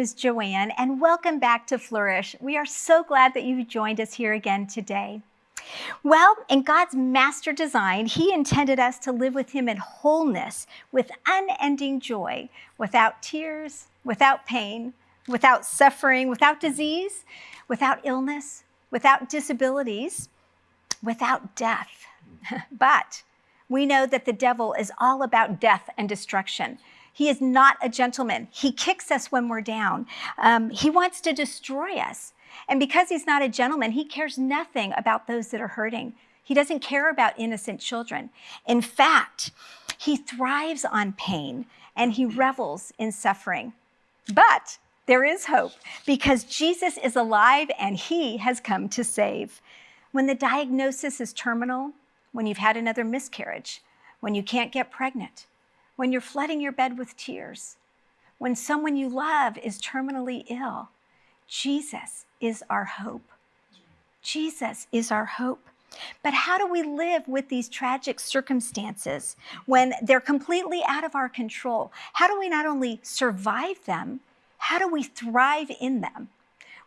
name is Joanne, and welcome back to Flourish. We are so glad that you've joined us here again today. Well, in God's master design, He intended us to live with Him in wholeness, with unending joy, without tears, without pain, without suffering, without disease, without illness, without disabilities, without death. but we know that the devil is all about death and destruction. He is not a gentleman. He kicks us when we're down. Um, he wants to destroy us. And because he's not a gentleman, he cares nothing about those that are hurting. He doesn't care about innocent children. In fact, he thrives on pain and he revels in suffering. But there is hope because Jesus is alive and he has come to save. When the diagnosis is terminal, when you've had another miscarriage, when you can't get pregnant, when you're flooding your bed with tears, when someone you love is terminally ill, Jesus is our hope. Jesus is our hope. But how do we live with these tragic circumstances when they're completely out of our control? How do we not only survive them, how do we thrive in them?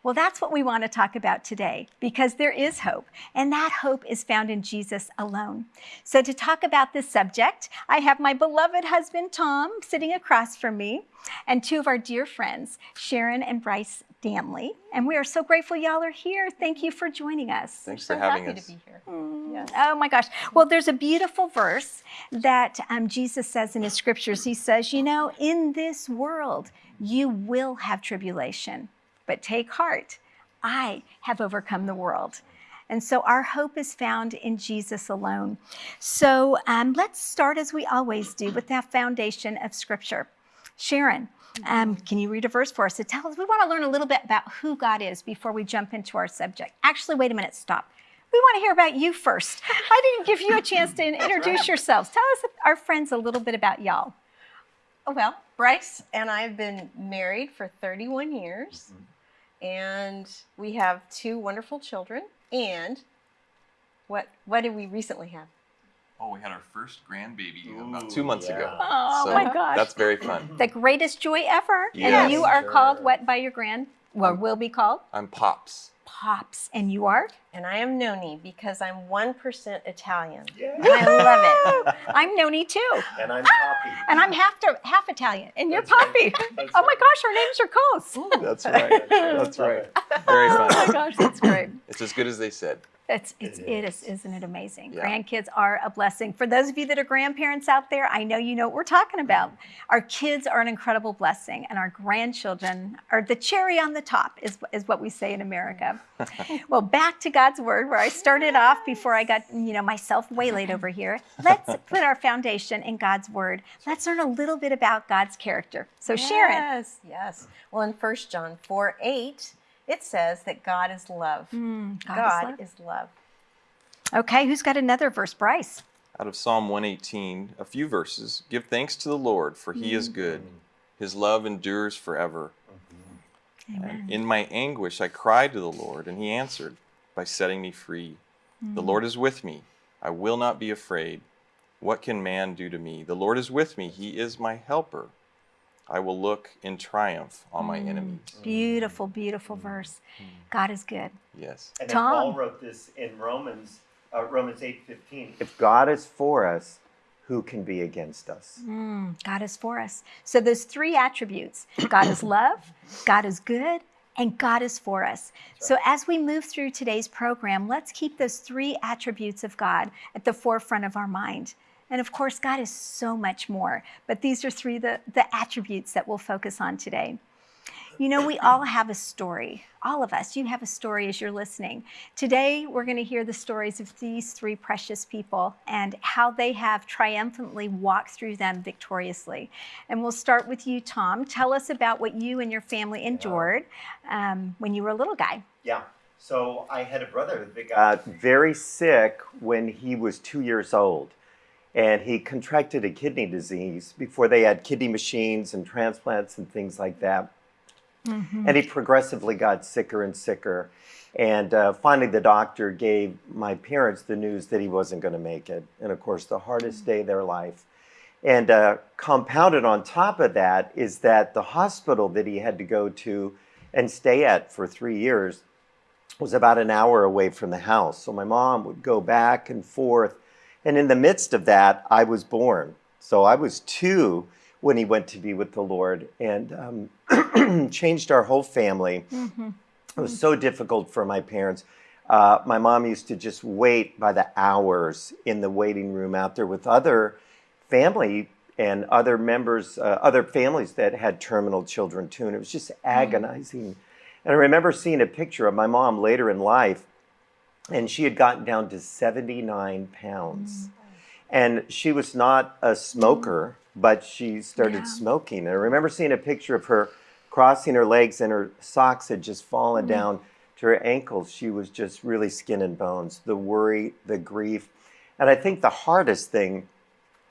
Well, that's what we want to talk about today because there is hope, and that hope is found in Jesus alone. So, to talk about this subject, I have my beloved husband, Tom, sitting across from me, and two of our dear friends, Sharon and Bryce Danley. And we are so grateful y'all are here. Thank you for joining us. Thanks for having happy us. to be here. Mm. Yes. Oh my gosh. Well, there's a beautiful verse that um, Jesus says in his scriptures. He says, You know, in this world, you will have tribulation, but take heart. I have overcome the world. And so our hope is found in Jesus alone. So um, let's start as we always do with that foundation of Scripture. Sharon, um, can you read a verse for us to tell us? We want to learn a little bit about who God is before we jump into our subject. Actually, wait a minute, stop. We want to hear about you first. I didn't give you a chance to introduce yourselves. Tell us, our friends, a little bit about y'all. Oh, well, Bryce and I have been married for 31 years, and we have two wonderful children. And what what did we recently have? Oh, we had our first grandbaby Ooh, about two months yeah. ago. Oh So my gosh. That's very fun. the greatest joy ever. And you are Sure. called what by your grand, or Um, will be called? I'm Pops. Pops. And you are? And I am Noni because I'm 1% Italian. Yeah. And I love it. I'm Noni too. And I'm ah! Poppy. And I'm half, half Italian. And you're That's. Poppy. That's Oh my gosh, our names are close. That's right. That's Love right. it. Very Oh my gosh, that's great. It's as good as they said. It's, it's, It it is, is. isn't it amazing? Yeah. Grandkids are a blessing. For those of you that are grandparents out there, I know you know what we're talking mm-hmm. about. Our kids are an incredible blessing, and our grandchildren are the cherry on the top, is, is what we say in America. well, back to God's Word, where I started off before I got you know myself waylaid over here. Let's put our foundation in God's Word. Let's learn a little bit about God's character. So, Sharon, Yes, yes. Well, in 1 John 4 8, it says that God is love. Mm, God, God, is is love. love. Okay, who's got another verse? Bryce. Out of Psalm 118, a few verses. Give thanks to the Lord, for he is good. Hmm. His love endures forever. Mm-hmm. Amen. In my anguish, I cried to the Lord, and he answered by setting me free. The hmm. Lord is with me. I will not be afraid. What can man do to me? The Lord is with me. He is my helper. I will look in triumph on my enemies. Beautiful, beautiful verse. God is good. Yes. And Tom. Paul wrote this in Romans, uh, Romans 8:15. If God is for us, who can be against us? Mm, God is for us. So those three attributes God is love, God is good, and God is for us. So as we move through today's program, let's keep those three attributes of God at the forefront of our mind. And of course, God is so much more, but these are three the, the attributes that we'll focus on today. You know, we all have a story. All of us, you have a story as you're listening. Today, we're going to hear the stories of these three precious people and how they have triumphantly walked through them victoriously. And we'll start with you, Tom. Tell us about what you and your family endured um, when you were a little guy. Yeah. So I had a brother that got very sick when he was two years old. And he contracted a kidney disease before they had kidney machines and transplants and things like that. And he progressively got sicker and sicker. And uh, finally, the doctor gave my parents the news that he wasn't going to make it. And of course, the hardest day of their life. And uh, compounded on top of that is that the hospital that he had to go to and stay at for three years was about an hour away from the house. So my mom would go back and forth. And in the midst of that, I was born. So I was two when he went to be with the Lord and um, changed our whole family. Mm-hmm. It was so difficult for my parents. Uh, my mom used to just wait by the hours in the waiting room out there with other family and other members, uh, other families that had terminal children too. And it was just agonizing. And I remember seeing a picture of my mom later in life, and she had gotten down to 79 pounds. Mm-hmm. And she was not a smoker, mm-hmm. but she started Yeah. smoking. And I remember seeing a picture of her crossing her legs, and her socks had just fallen mm-hmm. down to her ankles. She was just really skin and bones. The worry, the grief. And I think the hardest thing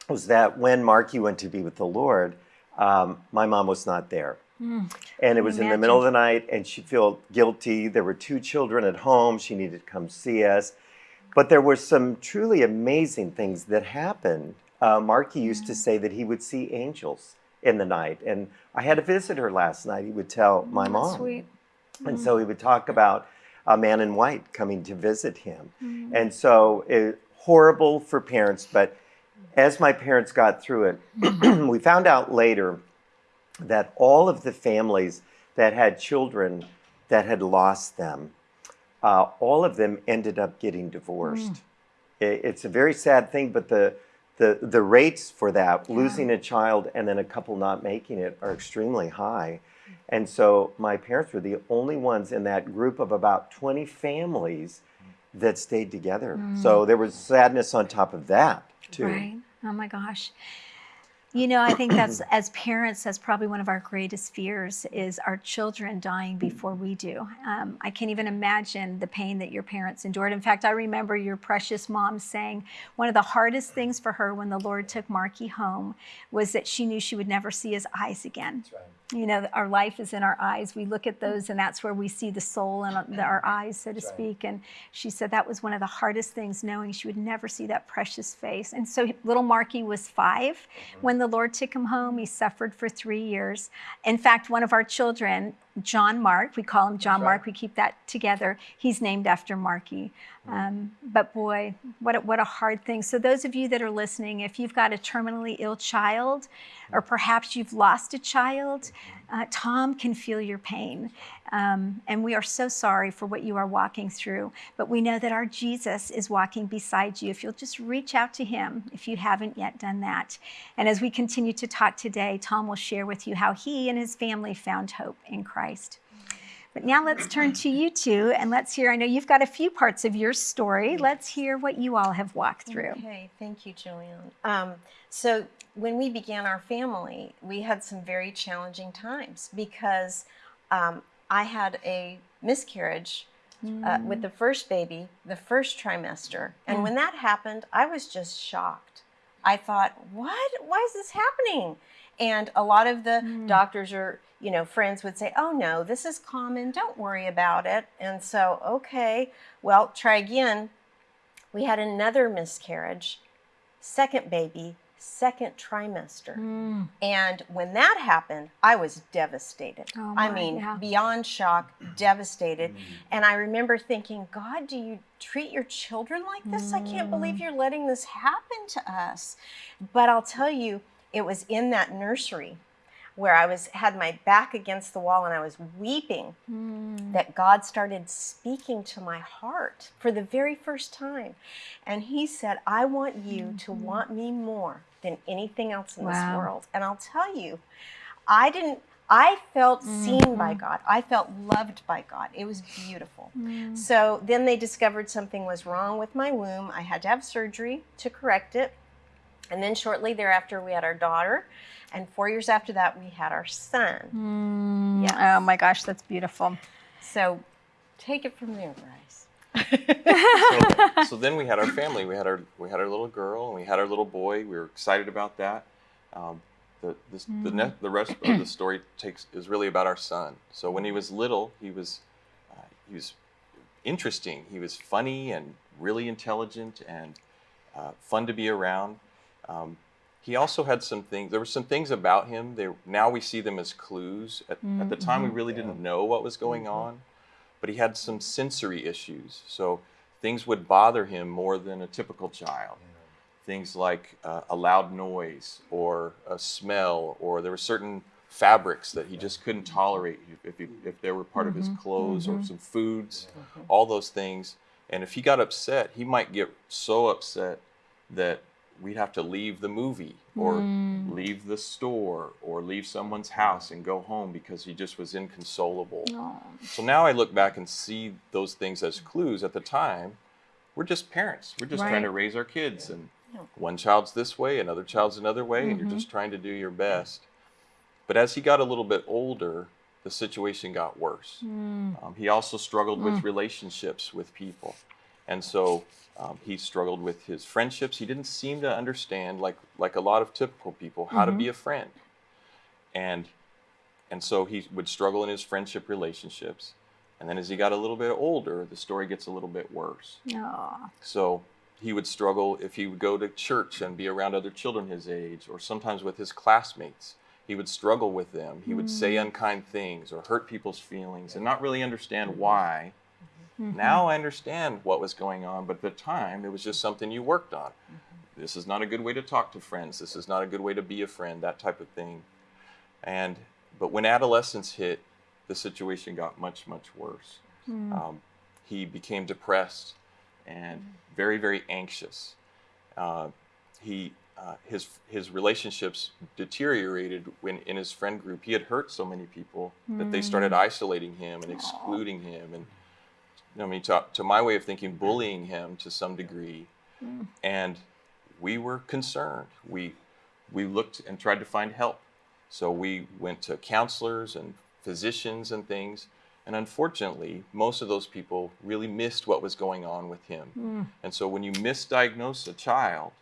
was that when Marky went to be with the Lord, um, my mom was not there. Hmm. And it was in the middle of the night, and she felt guilty. There were two children at home. She needed to come see us. But there were some truly amazing things that happened. Uh, Marky used to hmm. say that he would see angels in the night. And I had a visitor last night. He would tell hmm, my That's mom. Sweet. And so he would talk about a man in white coming to visit him. And so it, horrible for parents, but as my parents got through it, we found out later that all of the families that had children that had lost them, uh, all of them ended up getting divorced. Hmm. It, it's a very sad thing, but the the, the rates for that, losing a child and then a couple not making it, are extremely high. Hmm. And so my parents were the only ones in that group of about 20 families that stayed together. Hmm. So there was sadness on top of that, too. Right. Oh my gosh. You know, I think that's as parents, that's probably one of our greatest fears is our children dying before we do. Um, I can't even imagine the pain that your parents endured. In fact, I remember your precious mom saying one of the hardest things for her when the Lord took Marky home was that she knew she would never see his eyes again. You know, our life is in our eyes. We look at those, and that's where we see the soul in our eyes, so to speak. And she said that was one of the hardest things, knowing she would never see that precious face. And so little Marky was 5 mm-hmm. when the Lord took him home. He suffered for three years. In fact, one of our children, John Mark, we call him John Mark, we keep that together. He's named after Marky. Um, but boy, what a, what a hard thing. So, those of you that are listening, if you've got a terminally ill child, or perhaps you've lost a child, uh, Tom can feel your pain. Um, and we are so sorry for what you are walking through. But we know that our Jesus is walking beside you. If you'll just reach out to him, if you haven't yet done that. And as we continue to talk today, Tom will share with you how he and his family found hope in Christ. But now let's turn to you two and let's hear. I know you've got a few parts of your story. Let's hear what you all have walked through. Okay, thank you, Julian. Um, so when we began our family, we had some very challenging times because um, I had a miscarriage uh, mm. with the first baby, the first trimester, and mm. when that happened, I was just shocked. I thought, "What? Why is this happening?" And a lot of the mm. doctors or you know friends would say, "Oh no, this is common. Don't worry about it." And so, okay, well, try again. We had another miscarriage, second baby, second trimester. Mm. And when that happened, I was devastated. Oh, I mean, yeah. beyond shock, devastated. And I remember thinking, God, do you treat your children like this? I can't believe Mm. you're letting this happen to us. But I'll tell you, it was in that nursery where I was had my back against the wall and I was weeping Mm. that God started speaking to my heart for the very first time. And He said, I want you to want me more than anything else in this world. And I'll tell you, I didn't, I felt seen by God. I felt loved by God. It was beautiful. So then they discovered something was wrong with my womb. I had to have surgery to correct it. And then shortly thereafter, we had our daughter. And four years after that, we had our son. Mm. Yes. Oh my gosh, that's beautiful. So take it from there, Bryce. So, so then we had our family. We had our we had our little girl and we had our little boy. We were excited about that. Um, the this, the ne- the rest of the story takes is really about our son. So when he was little, he was uh, he was interesting. He was funny and really intelligent and uh, fun to be around. Um, he also had some things. There were some things about him. They now we see them as clues. At, at the time, we really didn't know what was going on, but he had some sensory issues. So things would bother him more than a typical child. Things like uh, a loud noise or a smell, or there were certain fabrics that he just couldn't tolerate if, he, if they were part of his clothes or some foods, all those things. And if he got upset, he might get so upset that we'd have to leave the movie or hmm. leave the store or leave someone's house and go home because he just was inconsolable. Oh. So now I look back and see those things as clues. At the time, we're just parents. We're just trying to raise our kids, and one child's this way, another child's another way, and you're mm-hmm. just trying to do your best. But as he got a little bit older, the situation got worse. Hmm. Um, he also struggled with hmm. relationships with people, and so um, he struggled with his friendships. He didn't seem to understand, like like a lot of typical people, how to be a friend, and and so he would struggle in his friendship relationships. And then as he got a little bit older, the story gets a little bit worse. Aw. So he would struggle if he would go to church and be around other children his age, or sometimes with his classmates. He would struggle with them. He would say unkind things or hurt people's feelings and not really understand why. Now I understand what was going on, but at the time it was just something you worked on. This is not a good way to talk to friends. This is not a good way to be a friend, that type of thing. And but when adolescence hit, the situation got much, much worse. Um, he became depressed and very, very anxious. Uh, he uh, his his relationships deteriorated when in his friend group he had hurt so many people that they started isolating him and excluding him and I mean to, to my way of thinking bullying him to some degree. And we were concerned. We we looked and tried to find help. So we went to counselors and physicians and things. And unfortunately most of those people really missed what was going on with him. Hmm. And so when you misdiagnose a child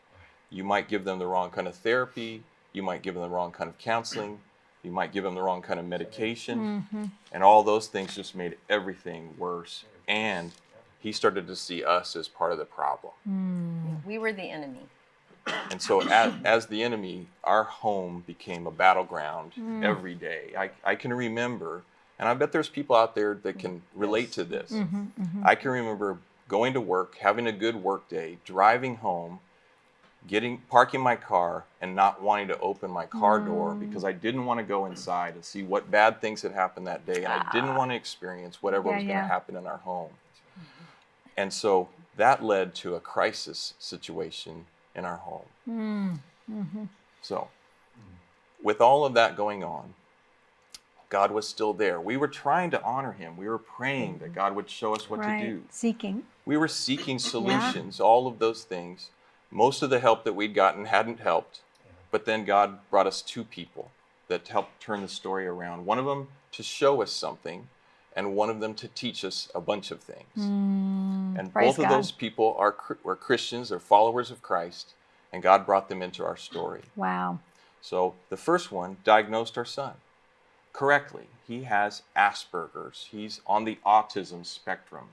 you might give them the wrong kind of therapy, you might give them the wrong kind of counseling, you might give them the wrong kind of medication, mm-hmm. and all those things just made everything worse. And he started to see us as part of the problem. Mm. We were the enemy. And so, as, as the enemy, our home became a battleground mm. every day. I, I can remember, and I bet there's people out there that can relate to this. Mm-hmm, mm-hmm. I can remember going to work, having a good work day, driving home, getting parking my car and not wanting to open my car door mm. because I didn't want to go inside and see what bad things had happened that day and I didn't want to experience whatever Yeah, was going yeah. to happen in our home. Mm. And so that led to a crisis situation in our home. Mm. Mm-hmm. So, with all of that going on, God was still there. We were trying to honor him. We were praying that God would show us what right. to do. Seeking. We were seeking solutions, all of those things. Most of the help that we'd gotten hadn't helped, but then God brought us two people that helped turn the story around. One of them to show us something, and one of them to teach us a bunch of things. and both of God. those people are were Christians, they're followers of Christ, and God brought them into our story. Wow. So the first one diagnosed our son correctly. He has Asperger's. He's on the autism spectrum.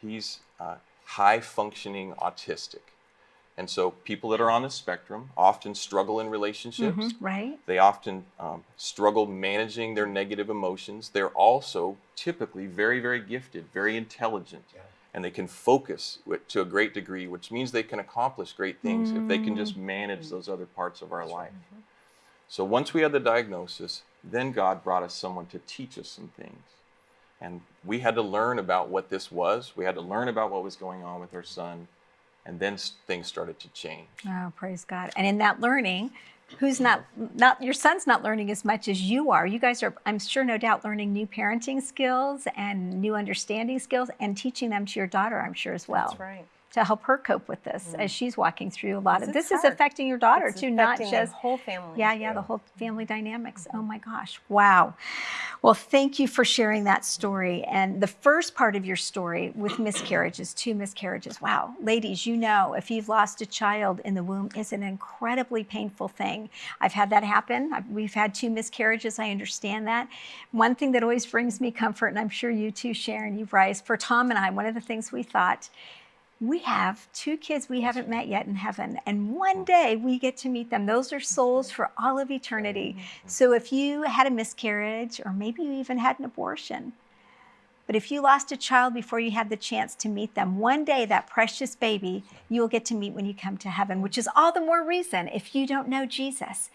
He's uh, high functioning autistic. And so people that are on the spectrum often struggle in relationships. Mhm, Right? They often um, struggle managing their negative emotions. They're also typically very, very gifted, very intelligent, and they can focus wi- to a great degree, which means they can accomplish great things if they can just manage those other parts of our life. So once we had the diagnosis, then God brought us someone to teach us some things. And we had to learn about what this was. We had to learn about what was going on with our son. And then things started to change. Oh, praise God. And in that learning, who's not not your son's not learning as much as you are. You guys are I'm sure no doubt learning new parenting skills and new understanding skills and teaching them to your daughter, I'm sure as well. That's right. To help her cope with this as mm. she's walking through a lot of this is affecting your daughter It's too, not just whole family. yeah, yeah, the whole family dynamics. Mm-hmm. Oh my gosh. Wow. Well, thank you for sharing that story. And the first part of your story with miscarriages, two miscarriages. Wow. Ladies, you know, if you've lost a child in the womb, it's an incredibly painful thing. I've had that happen. I've, we've had two miscarriages. I understand that. One thing that always brings me comfort, and I'm sure you too, Sharon, you, Bryce, for Tom and I, one of the things we thought we have two kids we haven't met yet in heaven, and one day we get to meet them. Those are souls for all of eternity. So if you had a miscarriage, or maybe you even had an abortion, but if you lost a child before you had the chance to meet them, one day that precious baby you'll get to meet when you come to heaven, which is all the more reason if you don't know Jesus,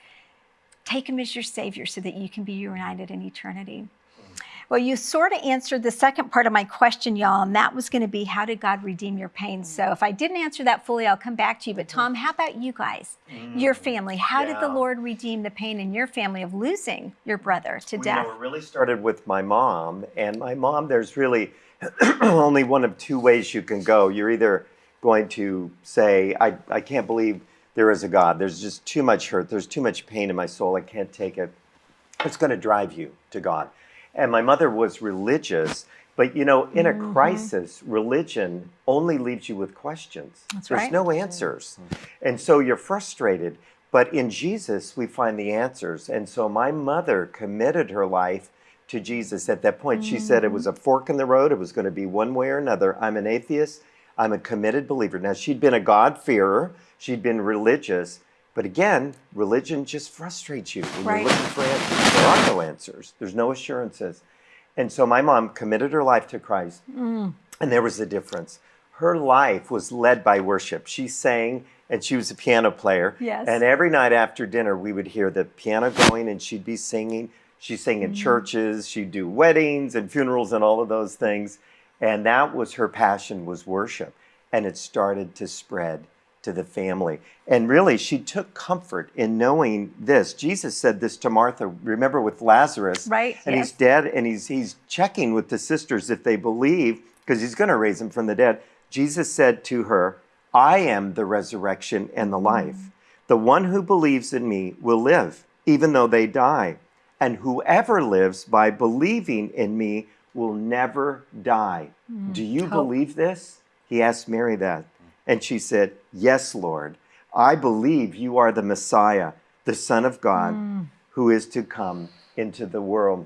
take him as your Savior so that you can be united in eternity. Well, you sort of answered the second part of my question, y'all, and that was going to be how did God redeem your pain? So mm. if I didn't answer that fully, I'll come back to you. But mm-hmm. Tom, how about you guys, mm. your family? How did the Lord redeem the pain in your family of losing your brother to Well, death? You know, it really started with my mom, and my mom. There's really only one of two ways you can go. You're either going to say, I, "I can't believe there is a God. There's just too much hurt. There's too much pain in my soul. I can't take it." It's going to drive you to God. And my mother was religious, but you know, in a Mm-hmm. crisis, religion only leaves you with questions. That's There's right. no answers. And so you're frustrated. But in Jesus, we find the answers. And so my mother committed her life to Jesus at that point. She said it was a fork in the road. It was going to be one way or another. I'm an atheist. I'm a committed believer. Now, she'd been a God-fearer. She'd been religious. But again, religion just frustrates you when Right. you're looking for answers. There are no answers. There's no assurances. And so my mom committed her life to Christ. Mm. And there was a difference. Her life was led by worship. She sang and she was a piano player. Yes. And every night after dinner, we would hear the piano going and she'd be singing. She sang in churches, she'd do weddings and funerals and all of those things. And that was her passion was worship. And it started to spread to the family. And really, she took comfort in knowing this. Jesus said this to Martha, remember with Lazarus. Right, And yes. he's dead and he's he's checking with the sisters if they believe because he's going to raise him from the dead. Jesus said to her, "I am the resurrection and the life. Mm-hmm. The one who believes in me will live even though they die, and whoever lives by believing in me will never die." Mm-hmm. Do you Hope. believe this? He asked Mary that. And she said, "Yes, Lord. I believe you are the Messiah, the Son of God, mm. who is to come into the world."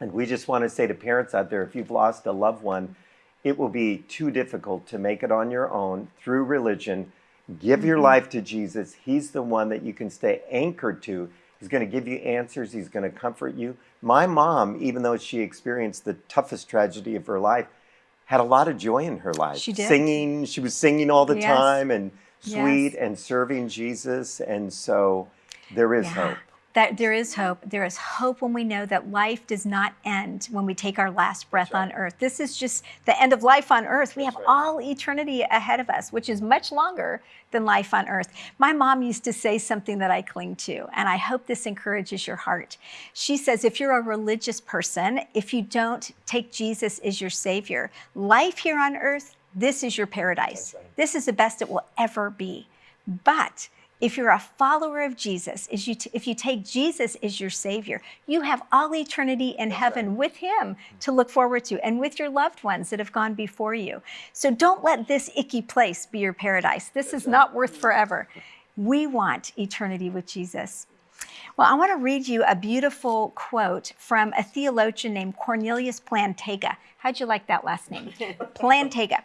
And we just want to say to parents out there if you've lost a loved one, it will be too difficult to make it on your own through religion. Give your mm-hmm. life to Jesus. He's the one that you can stay anchored to. He's going to give you answers, He's going to comfort you. My mom, even though she experienced the toughest tragedy of her life, had a lot of joy in her life. She did. Singing, she was singing all the Yes. time and sweet Yes. and serving Jesus. And so there is Yeah. hope. That there is hope. There is hope when we know that life does not end when we take our last breath on earth. This is just the end of life on earth. We have all eternity ahead of us, which is much longer than life on earth. My mom used to say something that I cling to, and I hope this encourages your heart. She says, if you're a religious person, if you don't take Jesus as your Savior, life here on earth, this is your paradise. This is the best it will ever be. But if you're a follower of Jesus, if you, if you take Jesus as your Savior, you have all eternity in heaven with Him to look forward to and with your loved ones that have gone before you. So don't let this icky place be your paradise. This is not worth forever. We want eternity with Jesus. Well, I want to read you a beautiful quote from a theologian named Cornelius Plantinga. How'd you like that last name? Plantinga.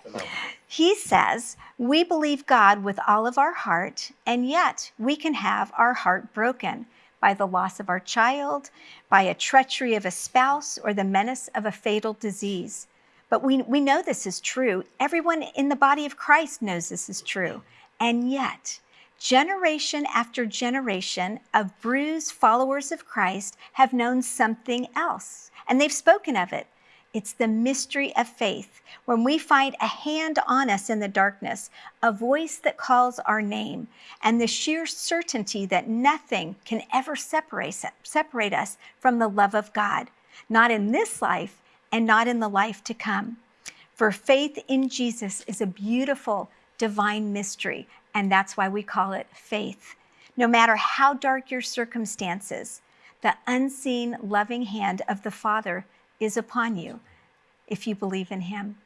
He says, We believe God with all of our heart, and yet we can have our heart broken by the loss of our child, by a treachery of a spouse, or the menace of a fatal disease. But we, we know this is true. Everyone in the body of Christ knows this is true. And yet, generation after generation of bruised followers of Christ have known something else, and they've spoken of it. It's the mystery of faith. When we find a hand on us in the darkness, a voice that calls our name, and the sheer certainty that nothing can ever separate, separate us from the love of God, not in this life and not in the life to come. For faith in Jesus is a beautiful divine mystery, and that's why we call it faith. No matter how dark your circumstances, the unseen loving hand of the Father is upon you if you believe in Him.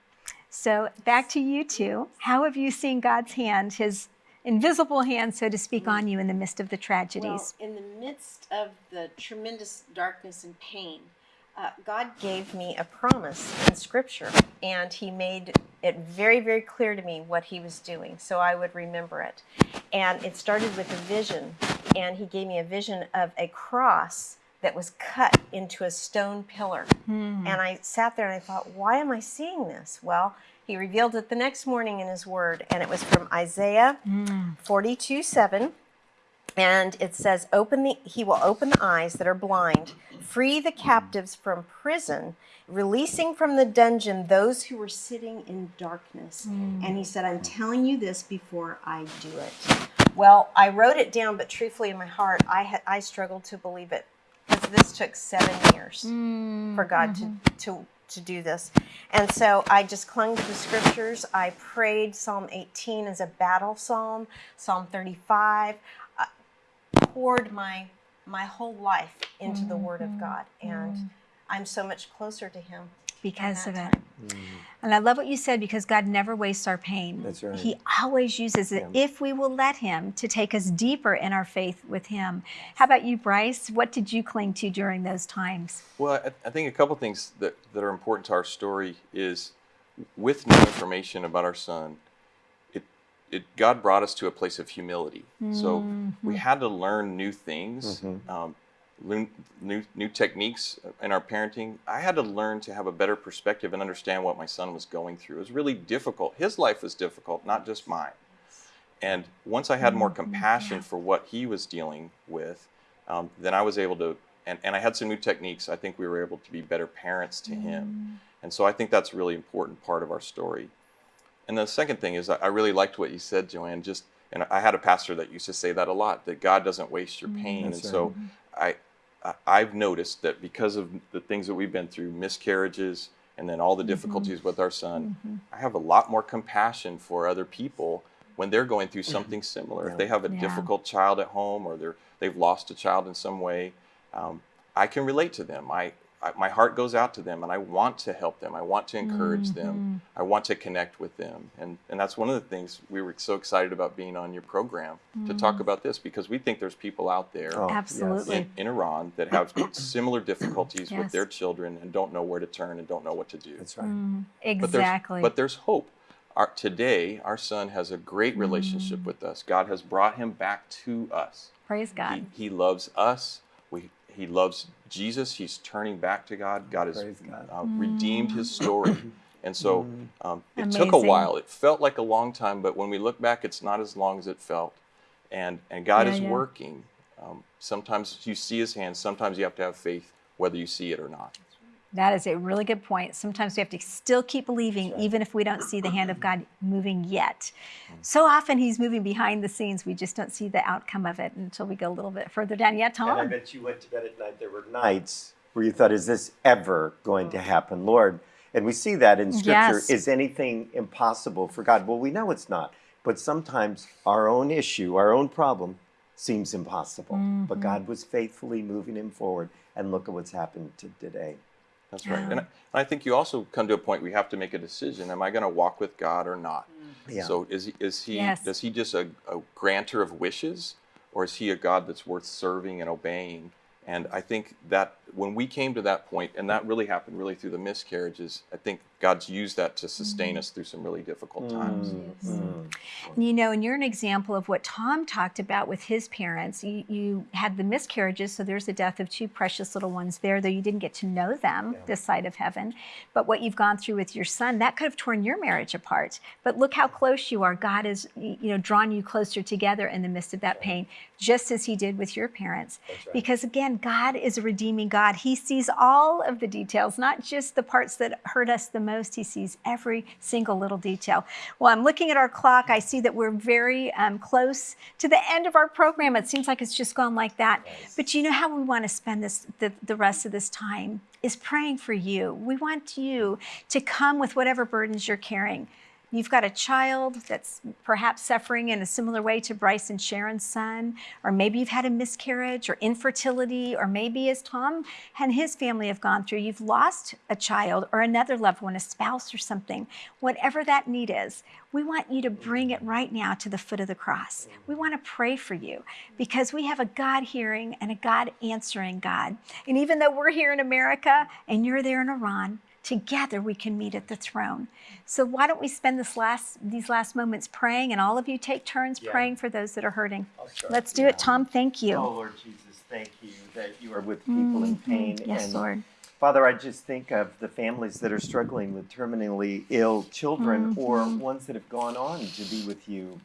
So, back to you two. How have you seen God's hand, His invisible hand, so to speak, on you in the midst of the tragedies? Well, in the midst of the tremendous darkness and pain, uh, God gave me a promise in Scripture, and He made it very, very clear to me what he was doing, so I would remember it. And it started with a vision, and he gave me a vision of a cross that was cut into a stone pillar. Hmm. And I sat there and I thought, why am I seeing this? Well, he revealed it the next morning in his word, and it was from Isaiah Hmm. 42 7. And it says, Open the he will open the eyes that are blind, free the captives from prison, releasing from the dungeon those who were sitting in darkness. And he said, I'm telling you this before I do it. Well, I wrote it down, but truthfully in my heart, I had I struggled to believe it. This took seven years mm, for God to, mm-hmm. to to do this. And so I just clung to the scriptures. I prayed Psalm 18 as a battle psalm, Psalm 35. I poured my my whole life into the mm-hmm, Word of mm-hmm, God, and I'm so much closer to Him because of that it. Mm. And I love what you said because God never wastes our pain. That's right. He always uses it Yeah. if we will let Him to take us deeper in our faith with Him. How about you, Bryce? What did you cling to during those times? Well, I, I think a couple things that, that are important to our story is with new information about our son, it, it God brought us to a place of humility. So we mm-hmm. had to learn new things, mm-hmm. um, learn new new techniques in our parenting. I had to learn to have a better perspective and understand what my son was going through. It was really difficult. His life was difficult, not just mine. And once I had more mm-hmm. compassion for what he was dealing with, um, then I was able to, and, and I had some new techniques. I think we were able to be better parents to him. Mm. And so I think that's a really important part of our story. And the second thing is, I I really liked what you said, Joanne. Just, and I had a pastor that used to say that a lot that God doesn't waste your mm. pain. That's and so mm-hmm. I, I, I've noticed that because of the things that we've been through, miscarriages, and then all the difficulties with our son, I have a lot more compassion for other people when they're going through something similar. If they have a Yeah. difficult child at home or they're they've lost a child in some way, um, I can relate to them. I, I my heart goes out to them, and I want to help them. I want to encourage mm-hmm. them. I want to connect with them, and and that's one of the things we were so excited about being on your program to talk mm-hmm. about this because we think there's people out there Oh. Absolutely. in, in Iran that have similar difficulties Yes. with their children and don't know where to turn and don't know what to do. That's right. Mm-hmm. But there's, Exactly. but there's hope. Our, today, our son has a great Mm. relationship with us. God has brought him back to us. Praise God. He, he loves us. We, he loves Jesus. He's turning back to God. God has God. uh, redeemed his story. And so um, it took a while. It felt like a long time, but when we look back, it's not as long as it felt. And, and God Yeah, is yeah. working. Um, sometimes you see his hand, sometimes you have to have faith, whether you see it or not. That is a really good point. Sometimes we have to still keep believing, even if we don't see the hand of God moving yet. Mm-hmm. So often He's moving behind the scenes. We just don't see the outcome of it until we go a little bit further down. Yeah, And I bet you went to bed at night. There were nights where you thought, is this ever going to mm. happen, Lord? And we see that in Scripture. Yes. Is anything impossible for God? Well, we know it's not. But sometimes our own issue, our own problem, seems impossible. But mm-hmm. God was faithfully moving him forward. And look at what's happened to today. That's right. And I, and I think you also come to a point where you have to make a decision. Am I going to walk with God or not? Mm. Yeah. So is he, is he Yes. does he just a, a granter of wishes or is he a God that's worth serving and obeying? And I think that when we came to that point, and that really happened really through the miscarriages, I think God's used that to sustain mm-hmm. us through some really difficult times. Mm-hmm. Mm-hmm. You know, and you're an example of what Tom talked about with his parents. You, you had the miscarriages, so there's the death of two precious little ones there, though you didn't get to know them this side of heaven. But what you've gone through with your son, that could have torn your marriage apart. But look how close you are. God has, you know, drawn you closer together in the midst of that pain, just as he did with your parents. Because again, God is a redeeming God. He sees all of the details, not just the parts that hurt us the most. He sees every single little detail. Well, I'm looking at our clock. I see that we're very um, close to the end of our program. It seems like it's just gone like that. But you know how we want to spend this the, the rest of this time is praying for you. We want you to come with whatever burdens you're carrying. You've got a child that's perhaps suffering in a similar way to Bryce and Sharon's son, or maybe you've had a miscarriage or infertility, or maybe as Tom and his family have gone through, you've lost a child or another loved one, a spouse or something. Whatever that need is, we want you to bring it right now to the foot of the cross. We want to pray for you because we have a God hearing and a God answering God. And even though we're here in America and you're there in Iran, together we can meet at the throne. So why don't we spend this last these last moments praying and all of you take turns Yeah. praying for those that are hurting. Let's do Yeah. it. Tom, thank you. Oh, Lord Jesus, thank you that you are with people in Mhm. pain. Yes, and Lord. Father, I just think of the families that are struggling with terminally ill children or Mhm. ones that have gone on to be with you.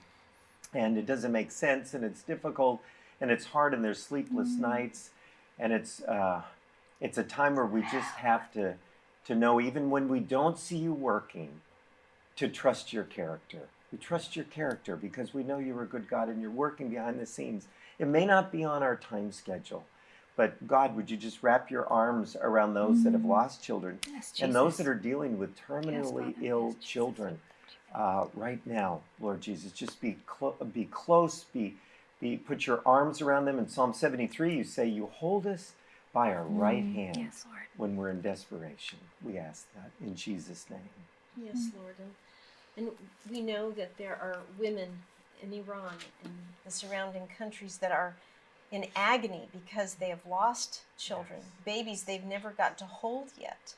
And it doesn't make sense and it's difficult and it's hard and there's sleepless Mm. nights. And it's, uh, it's a time where we just have to, to know, even when we don't see you working, to trust your character. We trust your character because we know you're a good God and you're working behind the scenes. It may not be on our time schedule, but God, would you just wrap your arms around those that have Mm. lost children Yes, and those that are dealing with terminally Father. ill Yes, children uh, right now, Lord Jesus? Just be clo- be close, be be put your arms around them. In Psalm 73, you say, "You hold us by our right Mm, hand Yes, Lord. when we're in desperation." We ask that in Jesus' name. Yes, Lord. And, and we know that there are women in Iran and the surrounding countries that are in agony because they have lost children, babies they've never got to hold yet.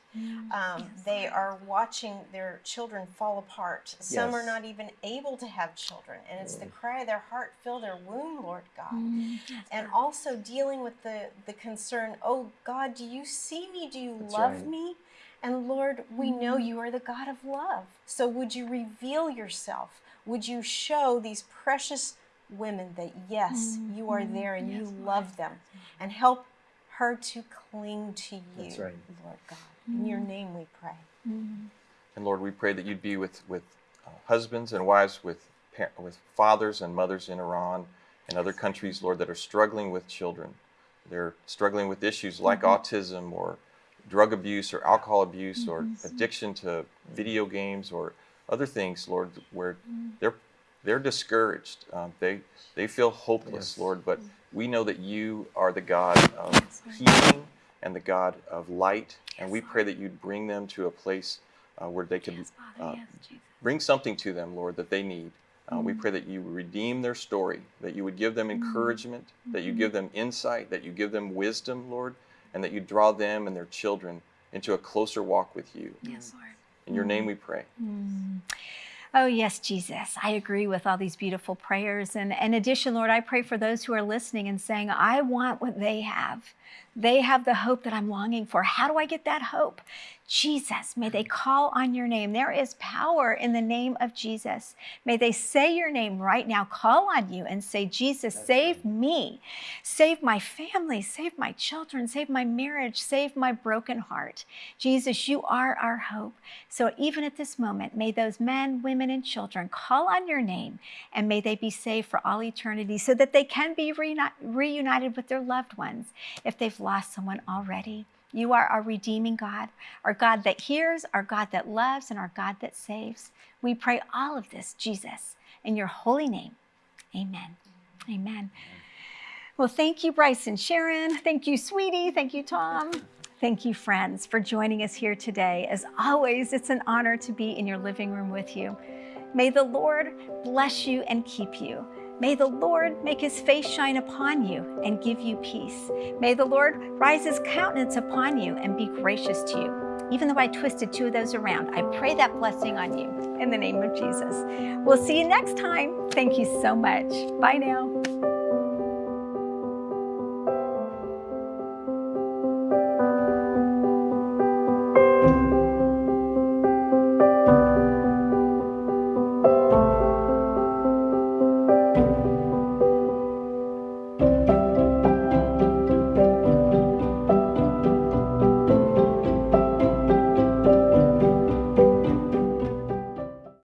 Um, Yes, they are watching their children fall apart. Some are not even able to have children, and it's the Mm. cry of their heart fill their womb, Lord God. Mm, yes, And also dealing with the, the concern, oh God, do you see me? Do you That's love right. me? And Lord, we know Mhm. you are the God of love. So would you reveal yourself? Would you show these precious women that yes, you are Mhm. there and you Yes, Lord. love them and help her to cling to you, That's right. Lord God. In your Mhm. name we pray. Mm. And Lord, we pray that you'd be with, with uh, husbands and wives, with, par- with fathers and mothers in Iran and other countries, Lord, that are struggling with children. They're struggling with issues like Mhm. autism or drug abuse or alcohol abuse or Mhm. addiction to video games or other things, Lord, where Mm. they're they're discouraged. Um, they they feel hopeless, Yes. Lord. But we know that you are the God of healing and the God of light, and we pray that you'd bring them to a place uh, where they could uh, bring something to them, Lord, that they need. Uh, We Mm. pray that you redeem their story, that you would give them encouragement, that you give them insight, that you give them wisdom, Lord, and that you draw them and their children into a closer walk with you. Yes, Lord. In your name Mm. we pray. Mm. Oh, yes, Jesus. I agree with all these beautiful prayers. And in addition, Lord, I pray for those who are listening and saying, I want what they have. They have the hope that I'm longing for. How do I get that hope? Jesus, may they call on your name. There is power in the name of Jesus. May they say your name right now, call on you and say, Jesus, save me, save my family, save my children, save my marriage, save my broken heart. Jesus, you are our hope. So even at this moment, may those men, women, and children call on your name and may they be saved for all eternity so that they can be reunited with their loved ones they've lost someone already. You are our redeeming God, our God that hears, our God that loves, and our God that saves. We pray all of this, Jesus, in your holy name. Amen. Amen. Well, thank you, Bryce and Sharon. Thank you, sweetie. Thank you, Tom. Thank you, friends, for joining us here today. As always, it's an honor to be in your living room with you. May the Lord bless you and keep you. May the Lord make his face shine upon you and give you peace. May the Lord rise his countenance upon you and be gracious to you. Even though I twisted two of those around, I pray that blessing on you in the name of Jesus. We'll see you next time. Thank you so much. Bye now.